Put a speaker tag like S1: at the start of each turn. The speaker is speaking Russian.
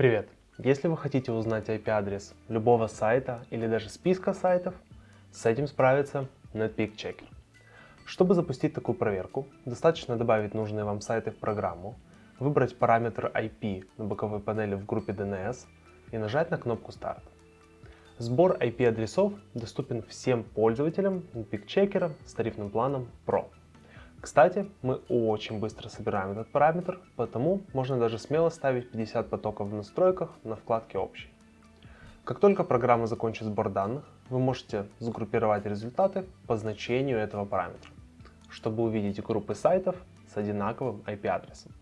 S1: Привет! Если вы хотите узнать IP-адрес любого сайта или даже списка сайтов, с этим справится Netpeak Checker. Чтобы запустить такую проверку, достаточно добавить нужные вам сайты в программу, выбрать параметр IP на боковой панели в группе DNS и нажать на кнопку Start. Сбор IP-адресов доступен всем пользователям Netpeak Checker с тарифным планом Pro. Кстати, мы очень быстро собираем этот параметр, потому можно даже смело ставить 50 потоков в настройках на вкладке «Общий». Как только программа закончит сбор данных, вы можете сгруппировать результаты по значению этого параметра, чтобы увидеть группы сайтов с одинаковым IP-адресом.